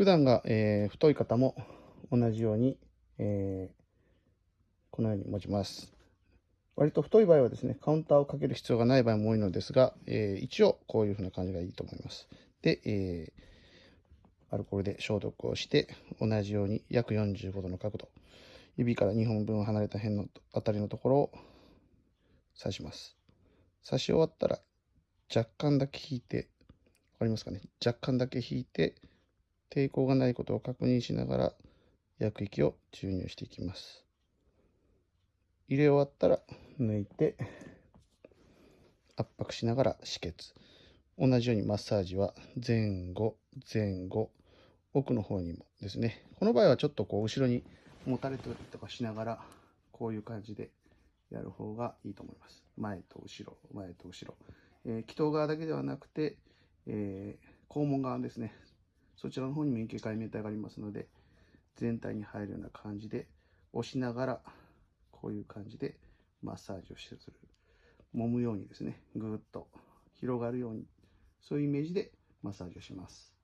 普段が、えー太い方も同じように、えーこのように持ちます。割と太い場合はですね、カウンターをかける必要がない場合も多いのですが、えー一応こういう風な感じがいいと思います。で、えーアルコールで消毒をして、同じように約45度の角度、指から2本分離れた辺のあたりのところを刺します。刺し終わったら若干だけ引いて、わかりますかね？若干だけ引いて、抵抗がないことを確認しながら薬液を注入していきます。入れ終わったら抜いて圧迫しながら止血。同じようにマッサージは前後、前後、奥の方にもですね。この場合はちょっとこう後ろに持たれたりとかしながらこういう感じでやる方がいいと思います。前と後ろ、前と後ろ。えー、気筒側だけではなくて、えー、肛門側ですね。そちらの方に免疫解明体がありますので、全体に入るような感じで押しながら、こういう感じでマッサージをする。揉むようにですね、ぐーっと広がるように、そういうイメージでマッサージをします。